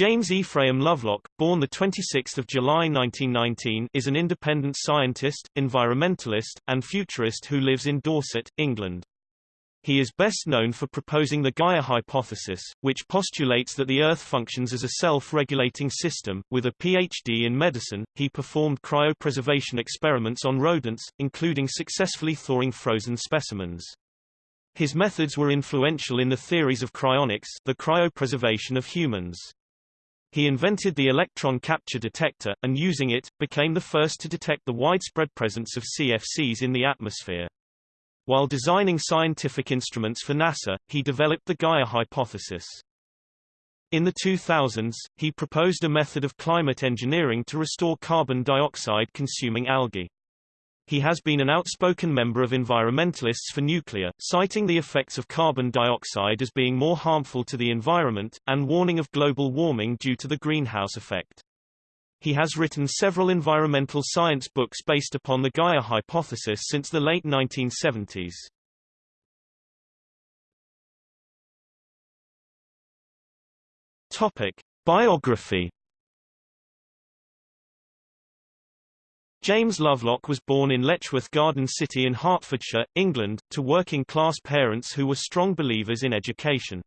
James Ephraim Lovelock, born 26 July 1919 is an independent scientist, environmentalist, and futurist who lives in Dorset, England. He is best known for proposing the Gaia hypothesis, which postulates that the Earth functions as a self-regulating system. With a PhD in medicine, he performed cryopreservation experiments on rodents, including successfully thawing frozen specimens. His methods were influential in the theories of cryonics the cryopreservation of humans. He invented the electron capture detector, and using it, became the first to detect the widespread presence of CFCs in the atmosphere. While designing scientific instruments for NASA, he developed the Gaia hypothesis. In the 2000s, he proposed a method of climate engineering to restore carbon dioxide-consuming algae. He has been an outspoken member of environmentalists for nuclear, citing the effects of carbon dioxide as being more harmful to the environment, and warning of global warming due to the greenhouse effect. He has written several environmental science books based upon the Gaia hypothesis since the late 1970s. Topic. Biography James Lovelock was born in Letchworth Garden City in Hertfordshire, England, to working-class parents who were strong believers in education.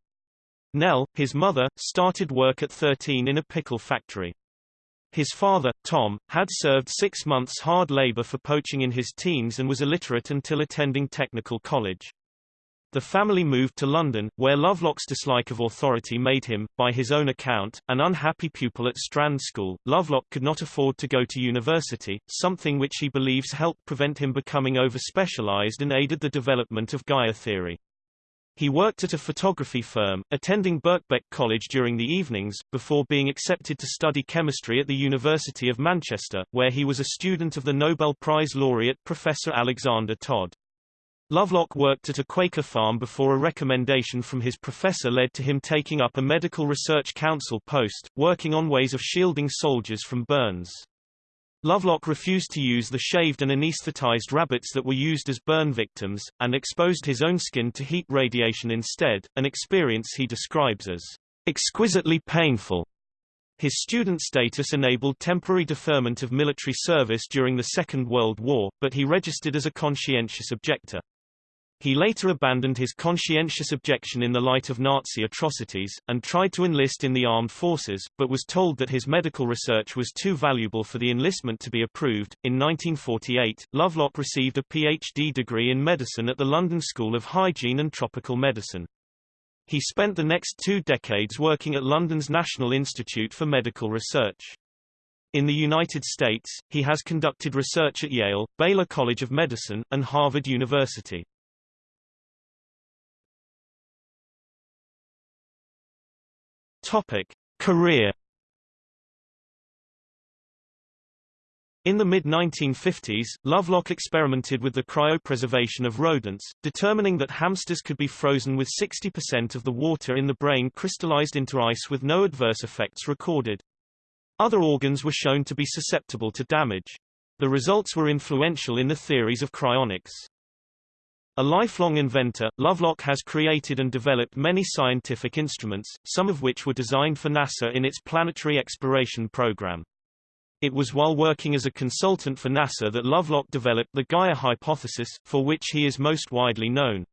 Nell, his mother, started work at 13 in a pickle factory. His father, Tom, had served six months hard labor for poaching in his teens and was illiterate until attending technical college. The family moved to London, where Lovelock's dislike of authority made him, by his own account, an unhappy pupil at Strand School. Lovelock could not afford to go to university, something which he believes helped prevent him becoming over-specialized and aided the development of Gaia theory. He worked at a photography firm, attending Birkbeck College during the evenings, before being accepted to study chemistry at the University of Manchester, where he was a student of the Nobel Prize laureate Professor Alexander Todd. Lovelock worked at a Quaker farm before a recommendation from his professor led to him taking up a medical research council post, working on ways of shielding soldiers from burns. Lovelock refused to use the shaved and anesthetized rabbits that were used as burn victims, and exposed his own skin to heat radiation instead, an experience he describes as exquisitely painful. His student status enabled temporary deferment of military service during the Second World War, but he registered as a conscientious objector. He later abandoned his conscientious objection in the light of Nazi atrocities, and tried to enlist in the armed forces, but was told that his medical research was too valuable for the enlistment to be approved. In 1948, Lovelock received a PhD degree in medicine at the London School of Hygiene and Tropical Medicine. He spent the next two decades working at London's National Institute for Medical Research. In the United States, he has conducted research at Yale, Baylor College of Medicine, and Harvard University. Topic: Career In the mid-1950s, Lovelock experimented with the cryopreservation of rodents, determining that hamsters could be frozen with 60% of the water in the brain crystallized into ice with no adverse effects recorded. Other organs were shown to be susceptible to damage. The results were influential in the theories of cryonics. A lifelong inventor, Lovelock has created and developed many scientific instruments, some of which were designed for NASA in its planetary exploration program. It was while working as a consultant for NASA that Lovelock developed the Gaia hypothesis, for which he is most widely known.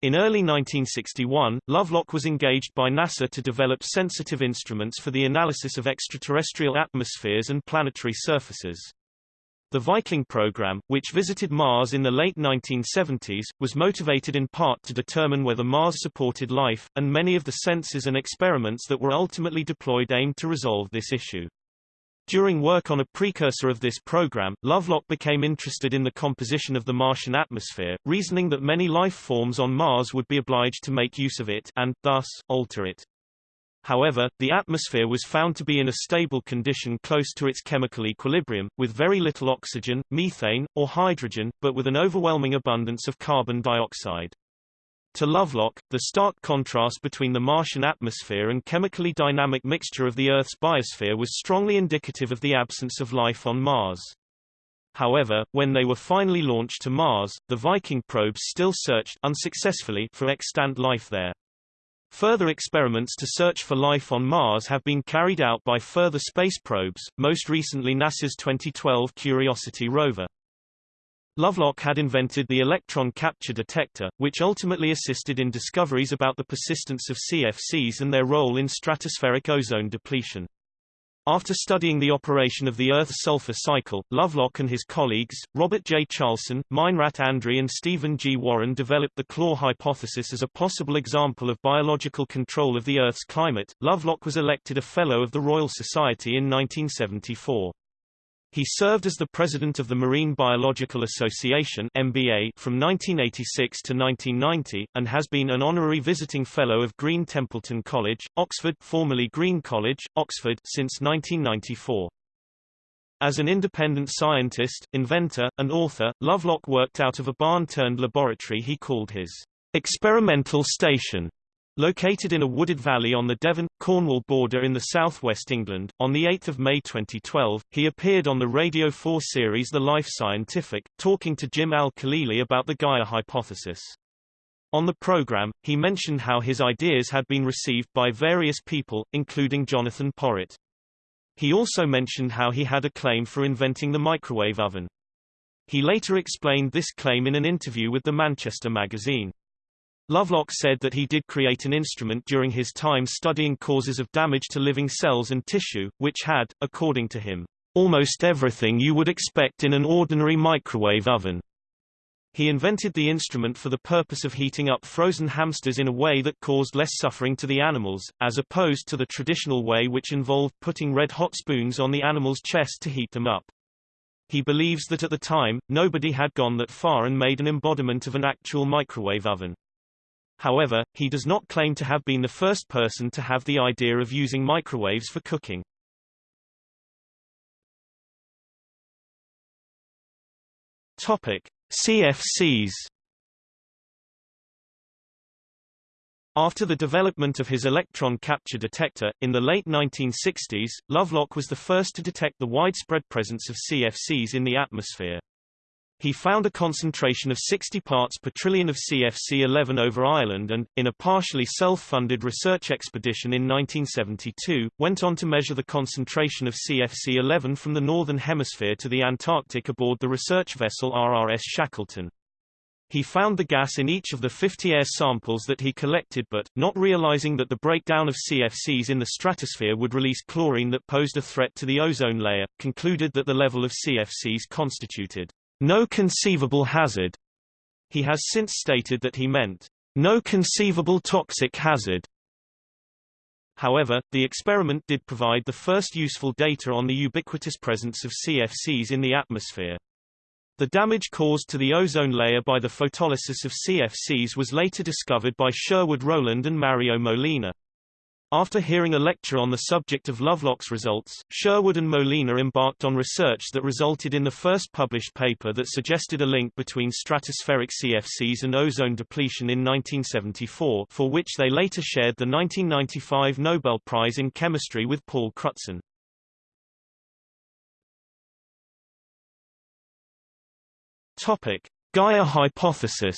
In early 1961, Lovelock was engaged by NASA to develop sensitive instruments for the analysis of extraterrestrial atmospheres and planetary surfaces. The Viking program, which visited Mars in the late 1970s, was motivated in part to determine whether Mars supported life, and many of the sensors and experiments that were ultimately deployed aimed to resolve this issue. During work on a precursor of this program, Lovelock became interested in the composition of the Martian atmosphere, reasoning that many life forms on Mars would be obliged to make use of it and, thus, alter it. However, the atmosphere was found to be in a stable condition close to its chemical equilibrium, with very little oxygen, methane, or hydrogen, but with an overwhelming abundance of carbon dioxide. To Lovelock, the stark contrast between the Martian atmosphere and chemically dynamic mixture of the Earth's biosphere was strongly indicative of the absence of life on Mars. However, when they were finally launched to Mars, the Viking probes still searched unsuccessfully for extant life there. Further experiments to search for life on Mars have been carried out by further space probes, most recently NASA's 2012 Curiosity rover. Lovelock had invented the electron capture detector, which ultimately assisted in discoveries about the persistence of CFCs and their role in stratospheric ozone depletion. After studying the operation of the Earth's sulfur cycle, Lovelock and his colleagues, Robert J. Charlson, Meinrat Andreae and Stephen G. Warren developed the Claw hypothesis as a possible example of biological control of the Earth's climate. Lovelock was elected a Fellow of the Royal Society in 1974. He served as the president of the Marine Biological Association MBA from 1986 to 1990, and has been an honorary visiting fellow of Green Templeton College, Oxford formerly Green College, Oxford since 1994. As an independent scientist, inventor, and author, Lovelock worked out of a barn-turned-laboratory he called his experimental station Located in a wooded valley on the Devon-Cornwall border in the southwest England, on 8 May 2012, he appeared on the Radio 4 series The Life Scientific, talking to Jim Al-Khalili about the Gaia hypothesis. On the program, he mentioned how his ideas had been received by various people, including Jonathan Porritt. He also mentioned how he had a claim for inventing the microwave oven. He later explained this claim in an interview with the Manchester magazine. Lovelock said that he did create an instrument during his time studying causes of damage to living cells and tissue, which had, according to him, almost everything you would expect in an ordinary microwave oven. He invented the instrument for the purpose of heating up frozen hamsters in a way that caused less suffering to the animals, as opposed to the traditional way which involved putting red-hot spoons on the animal's chest to heat them up. He believes that at the time, nobody had gone that far and made an embodiment of an actual microwave oven. However, he does not claim to have been the first person to have the idea of using microwaves for cooking. Topic: CFCs After the development of his electron capture detector, in the late 1960s, Lovelock was the first to detect the widespread presence of CFCs in the atmosphere. He found a concentration of 60 parts per trillion of CFC-11 over Ireland and, in a partially self-funded research expedition in 1972, went on to measure the concentration of CFC-11 from the Northern Hemisphere to the Antarctic aboard the research vessel RRS Shackleton. He found the gas in each of the 50 air samples that he collected but, not realizing that the breakdown of CFCs in the stratosphere would release chlorine that posed a threat to the ozone layer, concluded that the level of CFCs constituted no conceivable hazard. He has since stated that he meant, no conceivable toxic hazard. However, the experiment did provide the first useful data on the ubiquitous presence of CFCs in the atmosphere. The damage caused to the ozone layer by the photolysis of CFCs was later discovered by Sherwood Rowland and Mario Molina. After hearing a lecture on the subject of Lovelock's results, Sherwood and Molina embarked on research that resulted in the first published paper that suggested a link between stratospheric CFCs and ozone depletion in 1974 for which they later shared the 1995 Nobel Prize in Chemistry with Paul Crutzen. Topic. Gaia hypothesis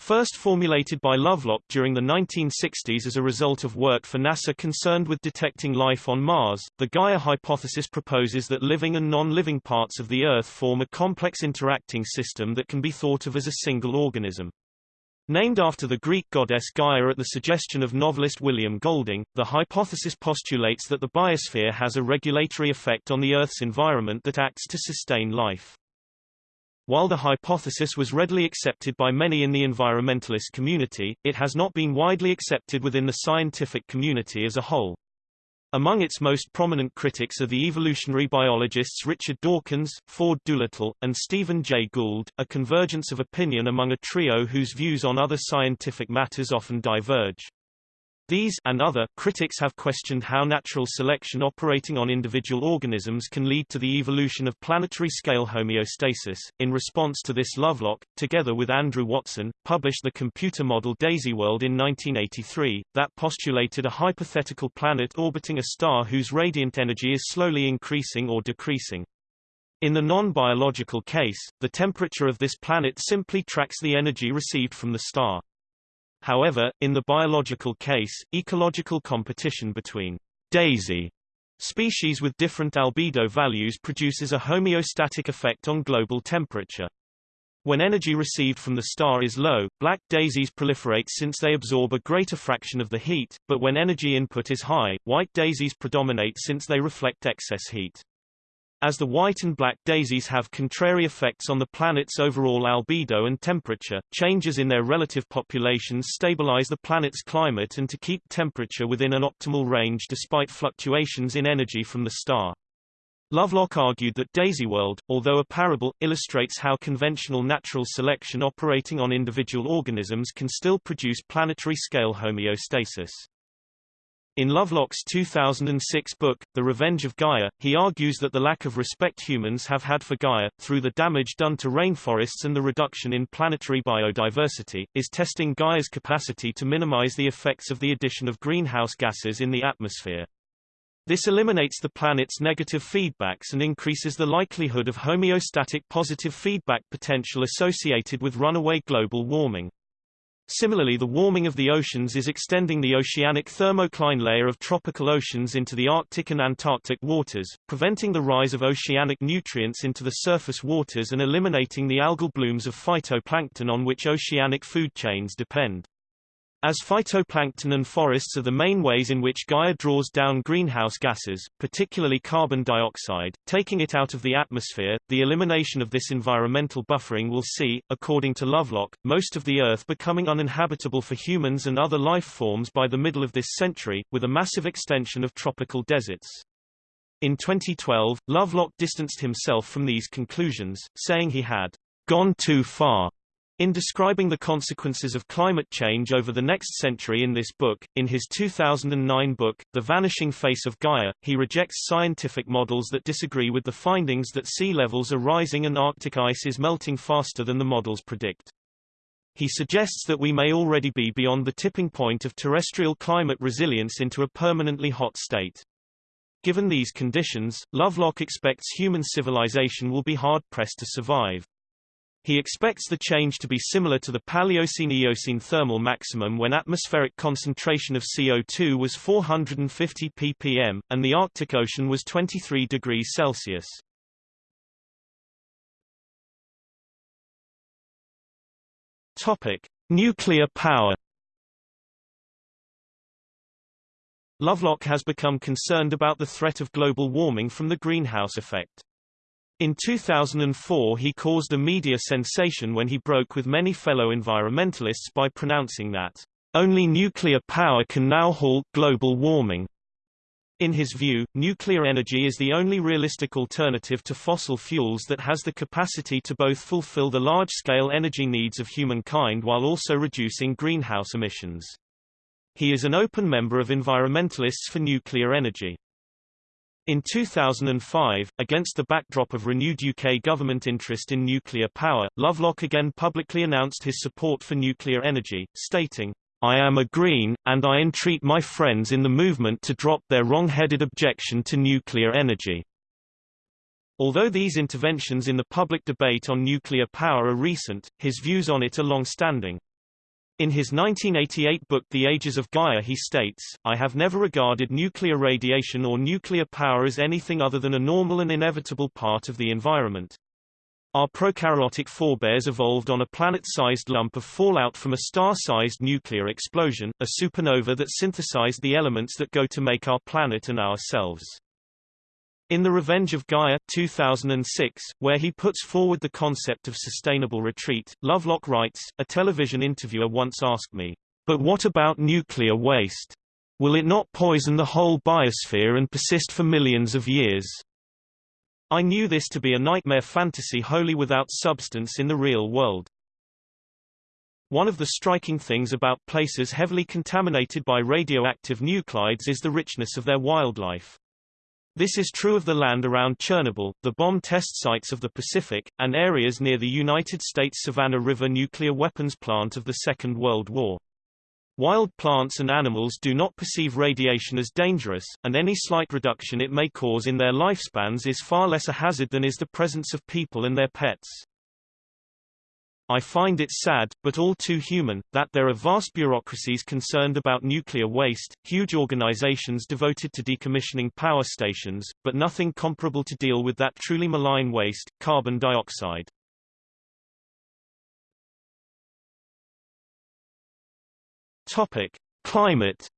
First formulated by Lovelock during the 1960s as a result of work for NASA concerned with detecting life on Mars, the Gaia hypothesis proposes that living and non-living parts of the Earth form a complex interacting system that can be thought of as a single organism. Named after the Greek goddess Gaia at the suggestion of novelist William Golding, the hypothesis postulates that the biosphere has a regulatory effect on the Earth's environment that acts to sustain life. While the hypothesis was readily accepted by many in the environmentalist community, it has not been widely accepted within the scientific community as a whole. Among its most prominent critics are the evolutionary biologists Richard Dawkins, Ford Doolittle, and Stephen Jay Gould, a convergence of opinion among a trio whose views on other scientific matters often diverge. These and other critics have questioned how natural selection operating on individual organisms can lead to the evolution of planetary scale homeostasis. In response to this Lovelock, together with Andrew Watson, published the computer model DaisyWorld in 1983 that postulated a hypothetical planet orbiting a star whose radiant energy is slowly increasing or decreasing. In the non-biological case, the temperature of this planet simply tracks the energy received from the star. However, in the biological case, ecological competition between daisy species with different albedo values produces a homeostatic effect on global temperature. When energy received from the star is low, black daisies proliferate since they absorb a greater fraction of the heat, but when energy input is high, white daisies predominate since they reflect excess heat. As the white and black daisies have contrary effects on the planet's overall albedo and temperature, changes in their relative populations stabilize the planet's climate and to keep temperature within an optimal range despite fluctuations in energy from the star. Lovelock argued that Daisy World, although a parable, illustrates how conventional natural selection operating on individual organisms can still produce planetary-scale homeostasis. In Lovelock's 2006 book, The Revenge of Gaia, he argues that the lack of respect humans have had for Gaia, through the damage done to rainforests and the reduction in planetary biodiversity, is testing Gaia's capacity to minimize the effects of the addition of greenhouse gases in the atmosphere. This eliminates the planet's negative feedbacks and increases the likelihood of homeostatic positive feedback potential associated with runaway global warming. Similarly the warming of the oceans is extending the oceanic thermocline layer of tropical oceans into the Arctic and Antarctic waters, preventing the rise of oceanic nutrients into the surface waters and eliminating the algal blooms of phytoplankton on which oceanic food chains depend. As phytoplankton and forests are the main ways in which Gaia draws down greenhouse gases, particularly carbon dioxide, taking it out of the atmosphere, the elimination of this environmental buffering will see, according to Lovelock, most of the Earth becoming uninhabitable for humans and other life forms by the middle of this century, with a massive extension of tropical deserts. In 2012, Lovelock distanced himself from these conclusions, saying he had gone too far in describing the consequences of climate change over the next century in this book, in his 2009 book, The Vanishing Face of Gaia, he rejects scientific models that disagree with the findings that sea levels are rising and Arctic ice is melting faster than the models predict. He suggests that we may already be beyond the tipping point of terrestrial climate resilience into a permanently hot state. Given these conditions, Lovelock expects human civilization will be hard-pressed to survive. He expects the change to be similar to the Paleocene-Eocene thermal maximum when atmospheric concentration of CO2 was 450 ppm, and the Arctic Ocean was 23 degrees Celsius. Topic. Nuclear power Lovelock has become concerned about the threat of global warming from the greenhouse effect. In 2004 he caused a media sensation when he broke with many fellow environmentalists by pronouncing that, "...only nuclear power can now halt global warming." In his view, nuclear energy is the only realistic alternative to fossil fuels that has the capacity to both fulfill the large-scale energy needs of humankind while also reducing greenhouse emissions. He is an open member of Environmentalists for Nuclear Energy. In 2005, against the backdrop of renewed UK government interest in nuclear power, Lovelock again publicly announced his support for nuclear energy, stating, I am a Green, and I entreat my friends in the movement to drop their wrong-headed objection to nuclear energy. Although these interventions in the public debate on nuclear power are recent, his views on it are long-standing. In his 1988 book The Ages of Gaia he states, I have never regarded nuclear radiation or nuclear power as anything other than a normal and inevitable part of the environment. Our prokaryotic forebears evolved on a planet-sized lump of fallout from a star-sized nuclear explosion, a supernova that synthesized the elements that go to make our planet and ourselves. In The Revenge of Gaia 2006, where he puts forward the concept of sustainable retreat, Lovelock writes, a television interviewer once asked me, but what about nuclear waste? Will it not poison the whole biosphere and persist for millions of years? I knew this to be a nightmare fantasy wholly without substance in the real world. One of the striking things about places heavily contaminated by radioactive nuclides is the richness of their wildlife. This is true of the land around Chernobyl, the bomb test sites of the Pacific, and areas near the United States Savannah River nuclear weapons plant of the Second World War. Wild plants and animals do not perceive radiation as dangerous, and any slight reduction it may cause in their lifespans is far less a hazard than is the presence of people and their pets. I find it sad, but all too human, that there are vast bureaucracies concerned about nuclear waste, huge organizations devoted to decommissioning power stations, but nothing comparable to deal with that truly malign waste, carbon dioxide. Topic: Climate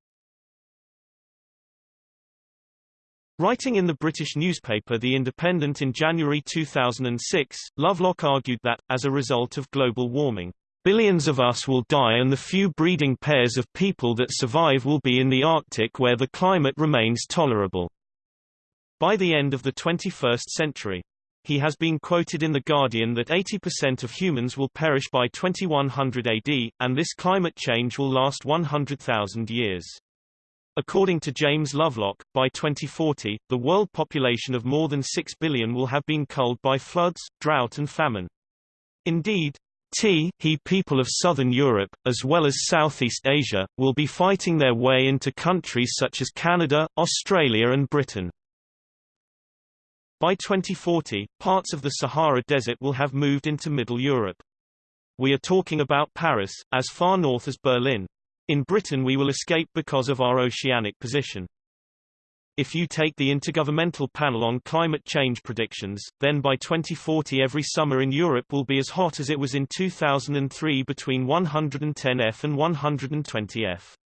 Writing in the British newspaper The Independent in January 2006, Lovelock argued that, as a result of global warming, billions of us will die and the few breeding pairs of people that survive will be in the Arctic where the climate remains tolerable. By the end of the 21st century. He has been quoted in The Guardian that 80% of humans will perish by 2100 AD, and this climate change will last 100,000 years. According to James Lovelock, by 2040, the world population of more than 6 billion will have been culled by floods, drought and famine. Indeed, T he people of southern Europe, as well as Southeast Asia, will be fighting their way into countries such as Canada, Australia and Britain. By 2040, parts of the Sahara Desert will have moved into Middle Europe. We are talking about Paris, as far north as Berlin. In Britain we will escape because of our oceanic position. If you take the Intergovernmental Panel on Climate Change predictions, then by 2040 every summer in Europe will be as hot as it was in 2003 between 110 F and 120 F.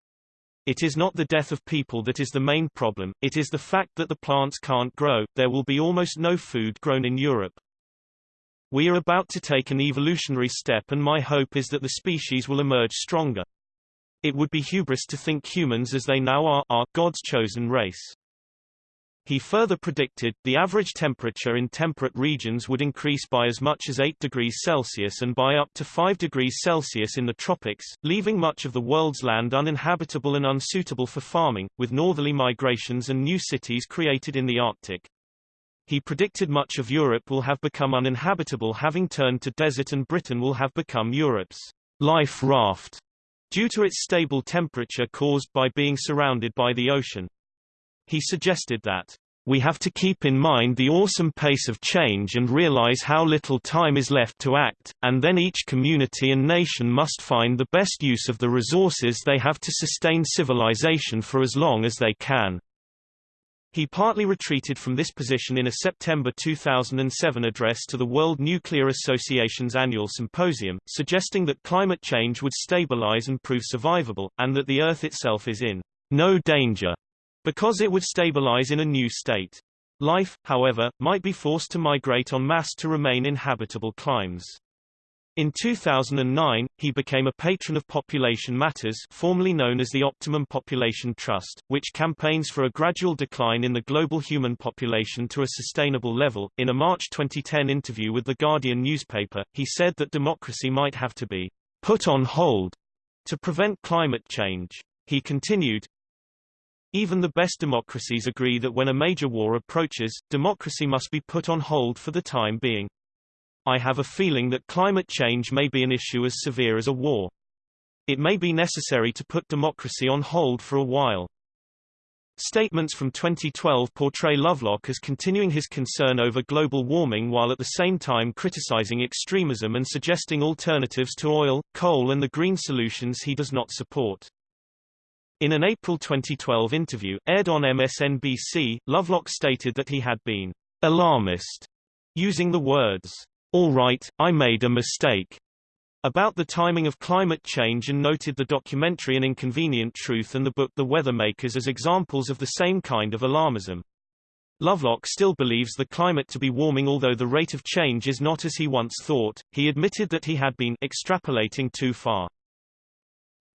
It is not the death of people that is the main problem, it is the fact that the plants can't grow, there will be almost no food grown in Europe. We are about to take an evolutionary step and my hope is that the species will emerge stronger. It would be hubris to think humans as they now are, are God's chosen race. He further predicted, the average temperature in temperate regions would increase by as much as 8 degrees Celsius and by up to 5 degrees Celsius in the tropics, leaving much of the world's land uninhabitable and unsuitable for farming, with northerly migrations and new cities created in the Arctic. He predicted much of Europe will have become uninhabitable having turned to desert and Britain will have become Europe's life raft due to its stable temperature caused by being surrounded by the ocean. He suggested that, "...we have to keep in mind the awesome pace of change and realize how little time is left to act, and then each community and nation must find the best use of the resources they have to sustain civilization for as long as they can." He partly retreated from this position in a September 2007 address to the World Nuclear Association's annual symposium, suggesting that climate change would stabilize and prove survivable, and that the Earth itself is in no danger, because it would stabilize in a new state. Life, however, might be forced to migrate en masse to remain in habitable climes. In 2009, he became a patron of Population Matters formerly known as the Optimum Population Trust, which campaigns for a gradual decline in the global human population to a sustainable level. In a March 2010 interview with The Guardian newspaper, he said that democracy might have to be put on hold to prevent climate change. He continued, even the best democracies agree that when a major war approaches, democracy must be put on hold for the time being. I have a feeling that climate change may be an issue as severe as a war. It may be necessary to put democracy on hold for a while. Statements from 2012 portray Lovelock as continuing his concern over global warming while at the same time criticizing extremism and suggesting alternatives to oil, coal and the green solutions he does not support. In an April 2012 interview, aired on MSNBC, Lovelock stated that he had been alarmist, using the words all right, I made a mistake about the timing of climate change and noted the documentary An Inconvenient Truth and the book The Weathermakers as examples of the same kind of alarmism. Lovelock still believes the climate to be warming although the rate of change is not as he once thought, he admitted that he had been extrapolating too far.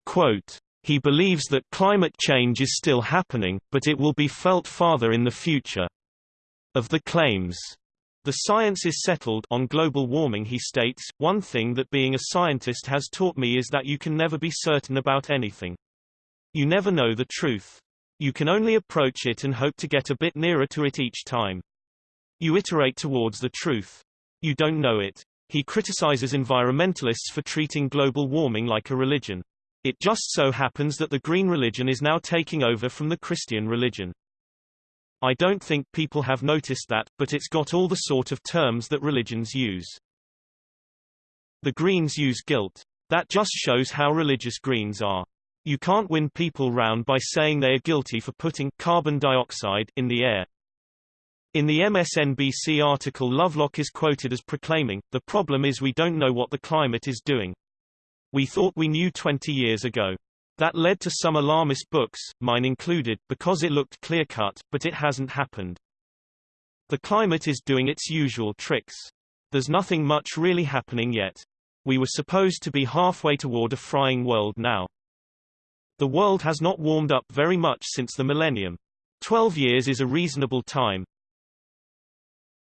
Quote, he believes that climate change is still happening, but it will be felt farther in the future. Of the claims the science is settled on global warming he states, one thing that being a scientist has taught me is that you can never be certain about anything. You never know the truth. You can only approach it and hope to get a bit nearer to it each time. You iterate towards the truth. You don't know it. He criticizes environmentalists for treating global warming like a religion. It just so happens that the green religion is now taking over from the Christian religion. I don't think people have noticed that, but it's got all the sort of terms that religions use. The Greens use guilt. That just shows how religious Greens are. You can't win people round by saying they are guilty for putting carbon dioxide in the air. In the MSNBC article Lovelock is quoted as proclaiming, the problem is we don't know what the climate is doing. We thought we knew 20 years ago. That led to some alarmist books, mine included, because it looked clear-cut, but it hasn't happened. The climate is doing its usual tricks. There's nothing much really happening yet. We were supposed to be halfway toward a frying world now. The world has not warmed up very much since the millennium. Twelve years is a reasonable time.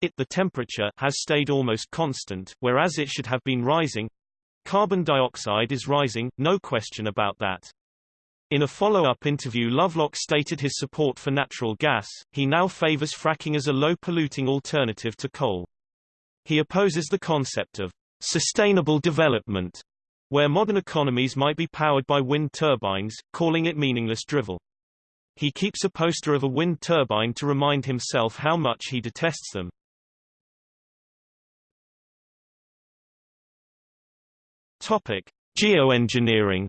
It the temperature has stayed almost constant, whereas it should have been rising. Carbon dioxide is rising, no question about that. In a follow-up interview Lovelock stated his support for natural gas, he now favors fracking as a low-polluting alternative to coal. He opposes the concept of sustainable development, where modern economies might be powered by wind turbines, calling it meaningless drivel. He keeps a poster of a wind turbine to remind himself how much he detests them. Topic: Geoengineering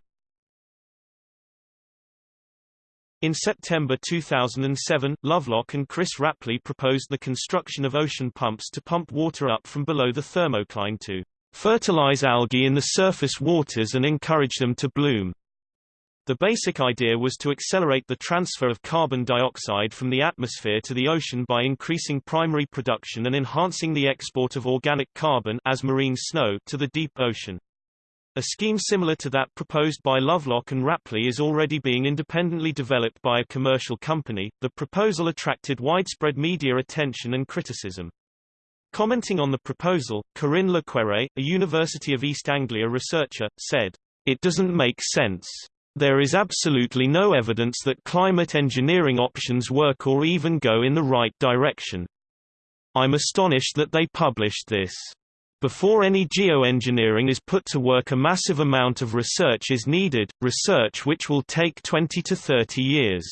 In September 2007, Lovelock and Chris Rapley proposed the construction of ocean pumps to pump water up from below the thermocline to fertilize algae in the surface waters and encourage them to bloom. The basic idea was to accelerate the transfer of carbon dioxide from the atmosphere to the ocean by increasing primary production and enhancing the export of organic carbon as marine snow to the deep ocean. A scheme similar to that proposed by Lovelock and Rapley is already being independently developed by a commercial company. The proposal attracted widespread media attention and criticism. Commenting on the proposal, Corinne Le Quéré, a University of East Anglia researcher, said, It doesn't make sense. There is absolutely no evidence that climate engineering options work or even go in the right direction. I'm astonished that they published this. Before any geoengineering is put to work a massive amount of research is needed, research which will take 20 to 30 years.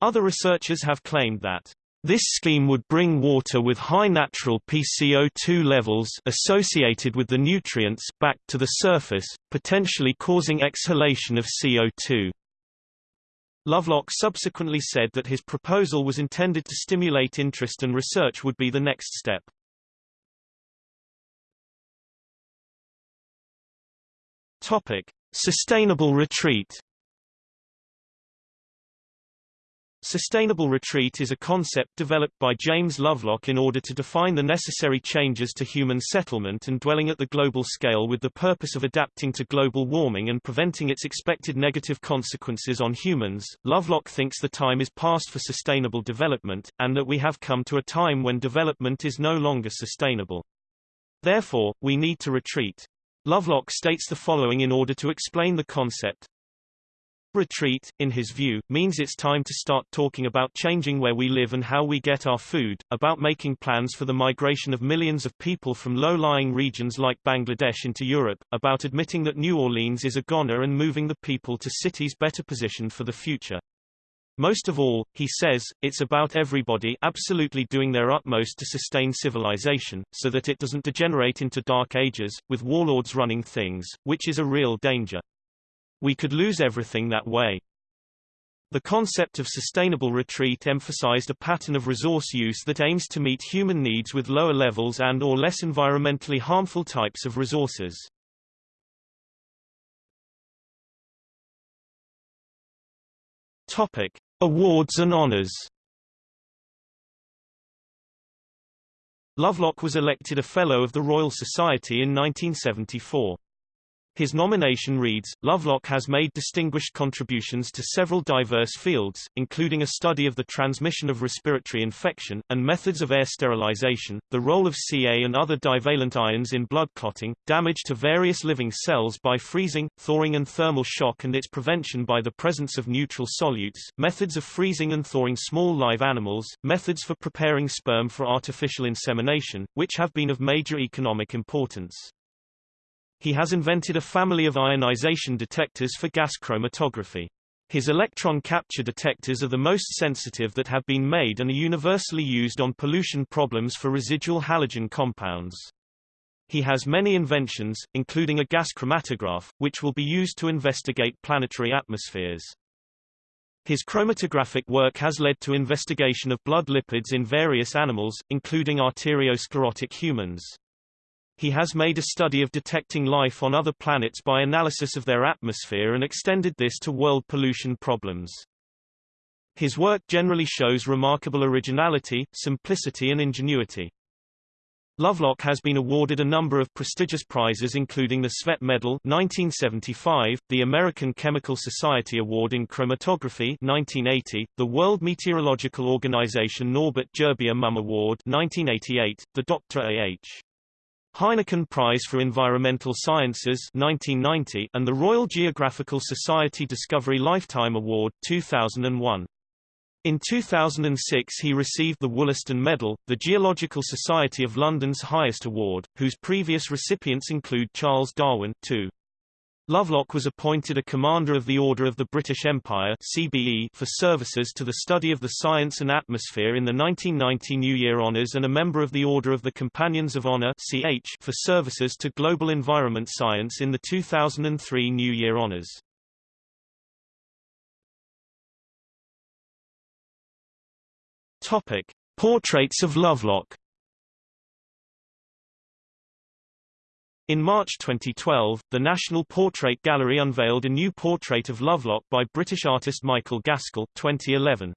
Other researchers have claimed that this scheme would bring water with high natural PCO2 levels associated with the nutrients back to the surface, potentially causing exhalation of CO2. Lovelock subsequently said that his proposal was intended to stimulate interest and research would be the next step. Topic: Sustainable retreat. Sustainable retreat is a concept developed by James Lovelock in order to define the necessary changes to human settlement and dwelling at the global scale with the purpose of adapting to global warming and preventing its expected negative consequences on humans. Lovelock thinks the time is past for sustainable development, and that we have come to a time when development is no longer sustainable. Therefore, we need to retreat. Lovelock states the following in order to explain the concept. Retreat, in his view, means it's time to start talking about changing where we live and how we get our food, about making plans for the migration of millions of people from low-lying regions like Bangladesh into Europe, about admitting that New Orleans is a goner and moving the people to cities better positioned for the future. Most of all, he says, it's about everybody absolutely doing their utmost to sustain civilization, so that it doesn't degenerate into dark ages, with warlords running things, which is a real danger. We could lose everything that way. The concept of sustainable retreat emphasized a pattern of resource use that aims to meet human needs with lower levels and or less environmentally harmful types of resources. Topic: Awards and honors. Lovelock was elected a Fellow of the Royal Society in 1974. His nomination reads, Lovelock has made distinguished contributions to several diverse fields, including a study of the transmission of respiratory infection, and methods of air sterilization, the role of Ca and other divalent ions in blood clotting, damage to various living cells by freezing, thawing and thermal shock and its prevention by the presence of neutral solutes, methods of freezing and thawing small live animals, methods for preparing sperm for artificial insemination, which have been of major economic importance. He has invented a family of ionization detectors for gas chromatography. His electron capture detectors are the most sensitive that have been made and are universally used on pollution problems for residual halogen compounds. He has many inventions, including a gas chromatograph, which will be used to investigate planetary atmospheres. His chromatographic work has led to investigation of blood lipids in various animals, including arteriosclerotic humans. He has made a study of detecting life on other planets by analysis of their atmosphere and extended this to world pollution problems. His work generally shows remarkable originality, simplicity and ingenuity. Lovelock has been awarded a number of prestigious prizes including the Tswett Medal 1975, the American Chemical Society Award in Chromatography 1980, the World Meteorological Organization Norbert Gerbier Mumm Award 1988, the Dr. A.H. Heineken Prize for Environmental Sciences 1990, and the Royal Geographical Society Discovery Lifetime Award 2001. In 2006 he received the Wollaston Medal, the Geological Society of London's highest award, whose previous recipients include Charles Darwin, too. Lovelock was appointed a Commander of the Order of the British Empire CBE for services to the study of the science and atmosphere in the 1990 New Year Honours and a member of the Order of the Companions of Honour CH for services to global environment science in the 2003 New Year Honours. Topic: Portraits of Lovelock In March 2012, the National Portrait Gallery unveiled a new portrait of Lovelock by British artist Michael Gaskell 2011.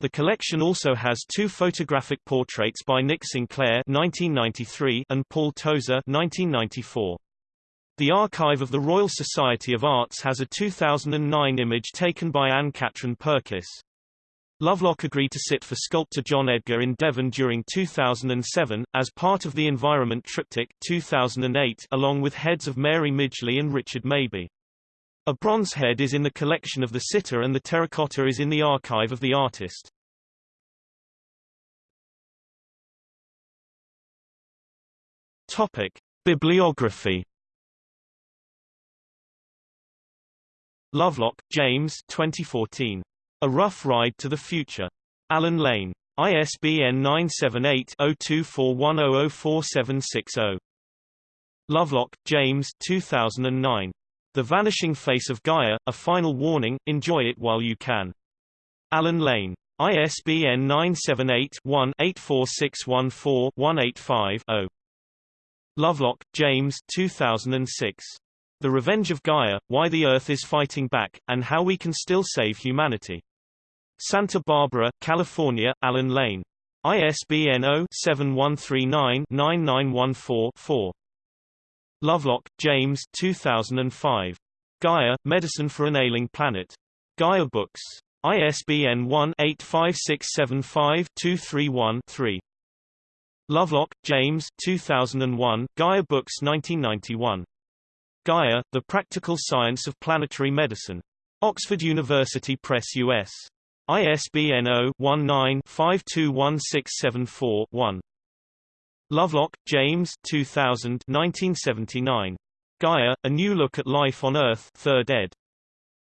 The collection also has two photographic portraits by Nick Sinclair 1993 and Paul Tozer 1994. The archive of the Royal Society of Arts has a 2009 image taken by Anne Katrin Purkis. Lovelock agreed to sit for sculptor John Edgar in Devon during 2007, as part of the Environment Triptych 2008, along with heads of Mary Midgley and Richard Mabey. A bronze head is in the collection of the sitter and the terracotta is in the archive of the artist. Topic. Bibliography Lovelock, James 2014. A Rough Ride to the Future. Allen Lane. ISBN 978-0241004760. Lovelock, James 2009. The Vanishing Face of Gaia, A Final Warning, Enjoy It While You Can. Allen Lane. ISBN 978-1-84614-185-0. Lovelock, James 2006. The Revenge of Gaia, Why the Earth is Fighting Back, and How We Can Still Save Humanity. Santa Barbara, California, Allen Lane. ISBN 0-7139-9914-4. Lovelock, James 2005. Gaia, Medicine for an Ailing Planet. Gaia Books. ISBN 1-85675-231-3. Lovelock, James 2001, Gaia Books 1991. Gaia, The Practical Science of Planetary Medicine. Oxford University Press US. ISBN 0-19-521674-1. Lovelock, James 2000 1979. Gaia, A New Look at Life on Earth 3rd ed.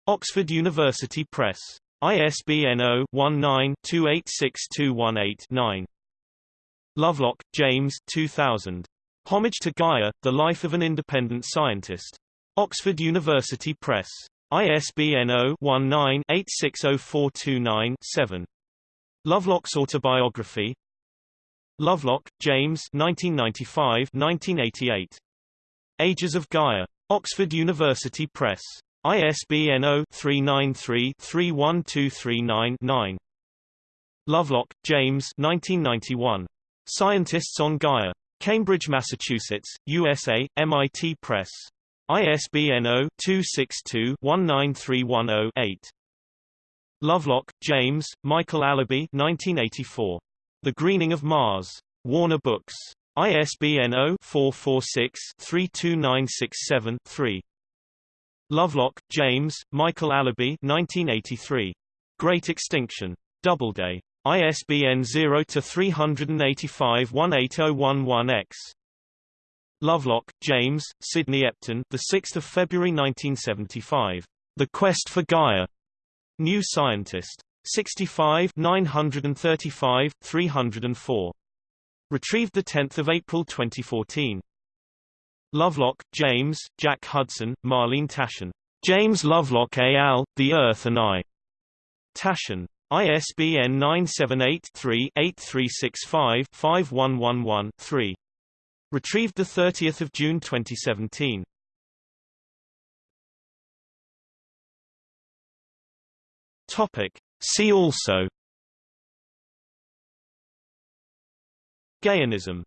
Oxford University Press. ISBN 0-19-286218-9. Lovelock, James 2000. Homage to Gaia, The Life of an Independent Scientist. Oxford University Press. ISBN 0-19-860429-7. Lovelock's Autobiography Lovelock, James 1995-1988. Ages of Gaia. Oxford University Press. ISBN 0-393-31239-9. Lovelock, James 1991. Scientists on Gaia. Cambridge, Massachusetts, USA, MIT Press. ISBN 0-262-19310-8. Lovelock, James, Michael Allaby 1984. The Greening of Mars. Warner Books. ISBN 0-446-32967-3. Lovelock, James, Michael Allaby 1983. Great Extinction. Doubleday. ISBN 0-385-18011-X. Lovelock, James, Sidney Epton, the 6th of February 1975. The Quest for Gaia. New Scientist. 65 935 304. Retrieved 10 April 2014. Lovelock, James, Jack Hudson, Marlene Taschen. James Lovelock al., The Earth and I. Taschen. ISBN 978-3-8365-5111-3. Retrieved 30 June 2017. Topic. See also Gaianism